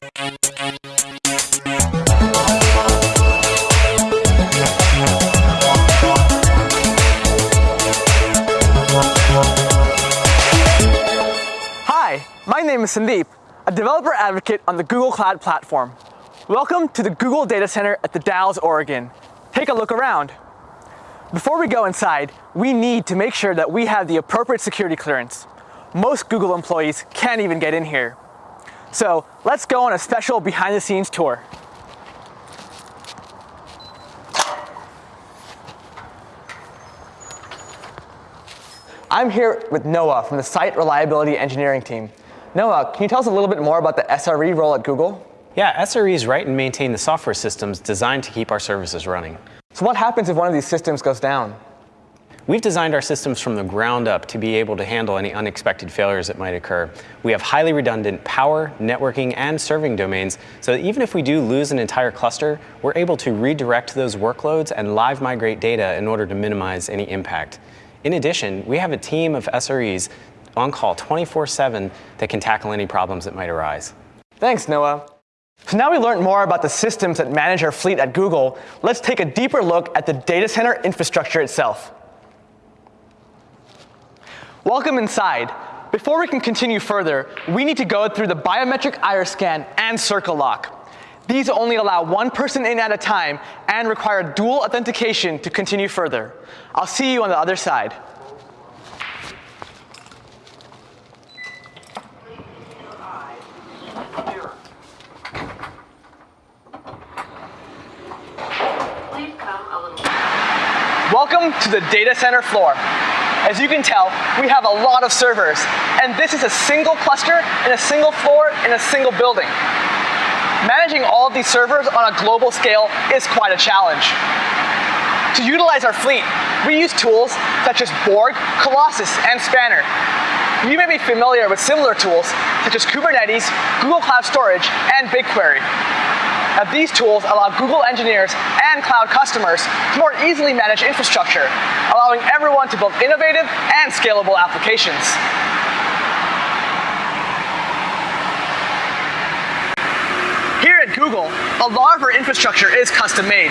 Hi, my name is Sandeep, a developer advocate on the Google Cloud Platform. Welcome to the Google Data Center at the Dalles, Oregon. Take a look around. Before we go inside, we need to make sure that we have the appropriate security clearance. Most Google employees can't even get in here. So let's go on a special behind the scenes tour. I'm here with Noah from the Site Reliability Engineering team. Noah, can you tell us a little bit more about the SRE role at Google? Yeah, SREs write and maintain the software systems designed to keep our services running. So what happens if one of these systems goes down? We've designed our systems from the ground up to be able to handle any unexpected failures that might occur. We have highly redundant power, networking, and serving domains, so that even if we do lose an entire cluster, we're able to redirect those workloads and live migrate data in order to minimize any impact. In addition, we have a team of SREs on call 24-7 that can tackle any problems that might arise. Thanks, Noah. So now we learned more about the systems that manage our fleet at Google, let's take a deeper look at the data center infrastructure itself. Welcome inside. Before we can continue further, we need to go through the biometric iris scan and circle lock. These only allow one person in at a time and require dual authentication to continue further. I'll see you on the other side. Welcome to the data center floor. As you can tell, we have a lot of servers, and this is a single cluster in a single floor in a single building. Managing all of these servers on a global scale is quite a challenge. To utilize our fleet, we use tools such as Borg, Colossus, and Spanner. You may be familiar with similar tools such as Kubernetes, Google Cloud Storage, and BigQuery. Now, these tools allow Google engineers and cloud customers to more easily manage infrastructure, allowing everyone to build innovative and scalable applications. Here at Google, a lot of our infrastructure is custom made.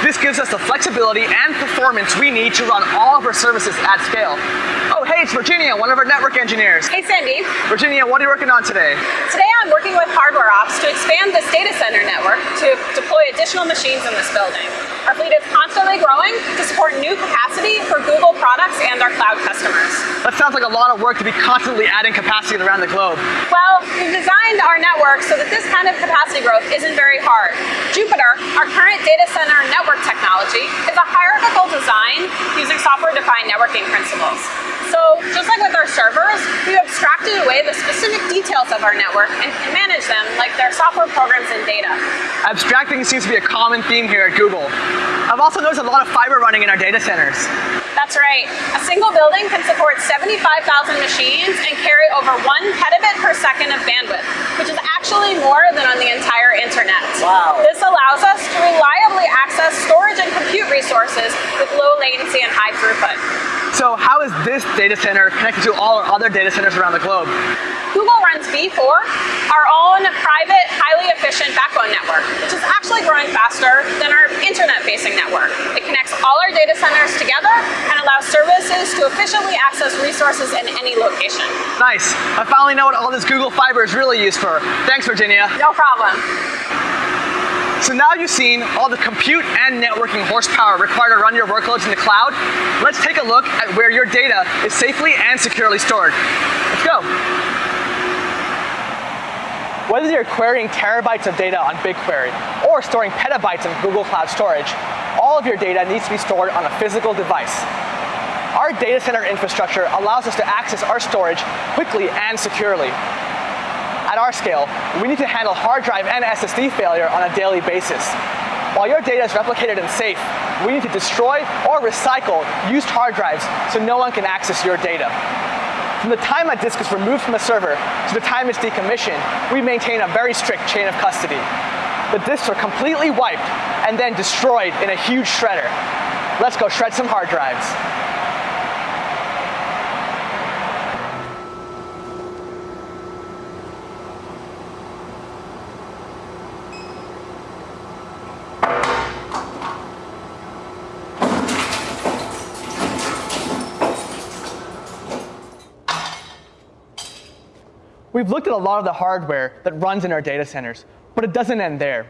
This gives us the flexibility and performance we need to run all of our services at scale. Oh, hey, it's Virginia, one of our network engineers. Hey, Sandy. Virginia, what are you working on today? Today I'm working with Hardware Ops to expand this data center network to deploy additional machines in this building. Our fleet is constantly growing to support new capacity for Google products and our cloud customers. That sounds like a lot of work to be constantly adding capacity around the globe. Well, we've designed our network so that this kind of capacity growth isn't very hard. Jupiter, our current data center network technology, is a hierarchical design using software-defined networking principles. So just like with our servers, we abstracted away the specific details of our network and can manage them like their software programs and data. Abstracting seems to be a common theme here at Google. I've also noticed a lot of fiber running in our data centers. That's right. A single building can support 75,000 machines and carry over one petabit per second of bandwidth, which is actually more than on the entire internet. Wow. This allows us to reliably access storage and compute resources with low latency and high throughput. So how is this data center connected to all our other data centers around the globe? Google runs B4, our own private, highly efficient backbone network, which is actually growing faster than our internet-facing network. It connects all our data centers together and allows services to efficiently access resources in any location. Nice. I finally know what all this Google Fiber is really used for. Thanks, Virginia. No problem. So now you've seen all the compute and networking horsepower required to run your workloads in the cloud, let's take a look at where your data is safely and securely stored. Let's go. Whether you're querying terabytes of data on BigQuery or storing petabytes in Google Cloud Storage, all of your data needs to be stored on a physical device. Our data center infrastructure allows us to access our storage quickly and securely. At our scale, we need to handle hard drive and SSD failure on a daily basis. While your data is replicated and safe, we need to destroy or recycle used hard drives so no one can access your data. From the time a disk is removed from a server to the time it's decommissioned, we maintain a very strict chain of custody. The disks are completely wiped and then destroyed in a huge shredder. Let's go shred some hard drives. We've looked at a lot of the hardware that runs in our data centers, but it doesn't end there.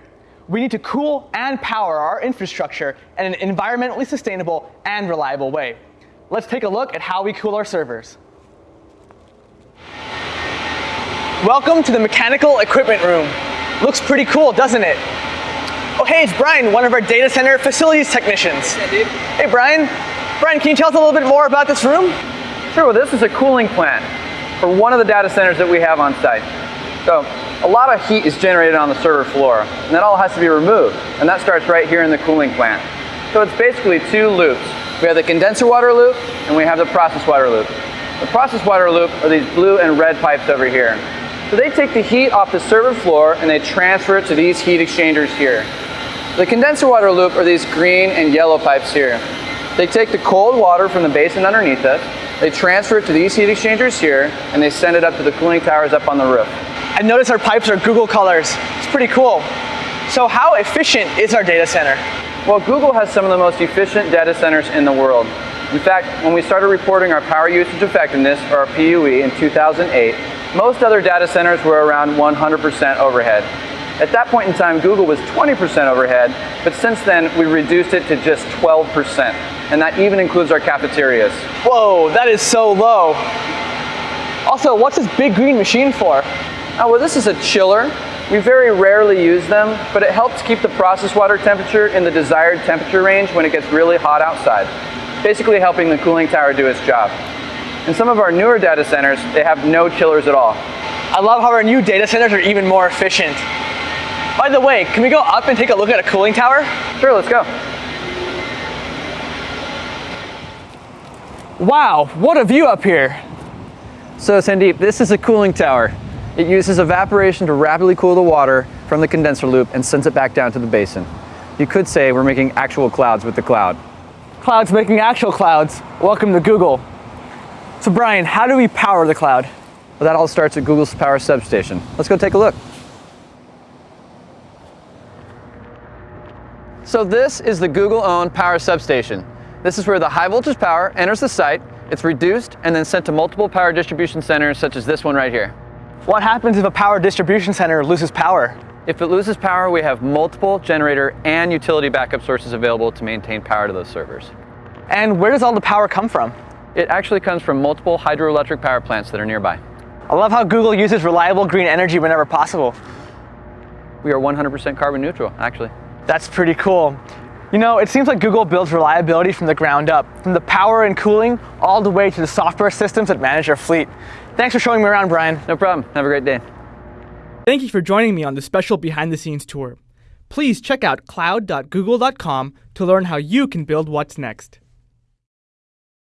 We need to cool and power our infrastructure in an environmentally sustainable and reliable way. Let's take a look at how we cool our servers. Welcome to the mechanical equipment room. Looks pretty cool, doesn't it? Oh, hey, it's Brian, one of our data center facilities technicians. Hey, Hey, Brian. Brian, can you tell us a little bit more about this room? Sure, well this is a cooling plant for one of the data centers that we have on site. So a lot of heat is generated on the server floor, and that all has to be removed, and that starts right here in the cooling plant. So it's basically two loops. We have the condenser water loop, and we have the process water loop. The process water loop are these blue and red pipes over here. So they take the heat off the server floor and they transfer it to these heat exchangers here. The condenser water loop are these green and yellow pipes here. They take the cold water from the basin underneath us, they transfer it to these heat exchangers here, and they send it up to the cooling towers up on the roof. I notice our pipes are Google colors. It's pretty cool. So how efficient is our data center? Well, Google has some of the most efficient data centers in the world. In fact, when we started reporting our power usage effectiveness, or our PUE, in 2008, most other data centers were around 100% overhead. At that point in time, Google was 20% overhead, but since then, we reduced it to just 12%, and that even includes our cafeterias. Whoa, that is so low. Also, what's this big green machine for? Oh, well, this is a chiller. We very rarely use them, but it helps keep the process water temperature in the desired temperature range when it gets really hot outside, basically helping the cooling tower do its job. In some of our newer data centers, they have no chillers at all. I love how our new data centers are even more efficient. By the way, can we go up and take a look at a cooling tower? Sure, let's go. Wow, what a view up here. So Sandeep, this is a cooling tower. It uses evaporation to rapidly cool the water from the condenser loop and sends it back down to the basin. You could say we're making actual clouds with the cloud. Clouds making actual clouds. Welcome to Google. So Brian, how do we power the cloud? Well, that all starts at Google's power substation. Let's go take a look. So this is the Google-owned power substation. This is where the high voltage power enters the site, it's reduced and then sent to multiple power distribution centers such as this one right here. What happens if a power distribution center loses power? If it loses power, we have multiple generator and utility backup sources available to maintain power to those servers. And where does all the power come from? It actually comes from multiple hydroelectric power plants that are nearby. I love how Google uses reliable green energy whenever possible. We are 100% carbon neutral, actually. That's pretty cool. You know, it seems like Google builds reliability from the ground up, from the power and cooling all the way to the software systems that manage your fleet. Thanks for showing me around, Brian. No problem. Have a great day. Thank you for joining me on this special behind the scenes tour. Please check out cloud.google.com to learn how you can build what's next.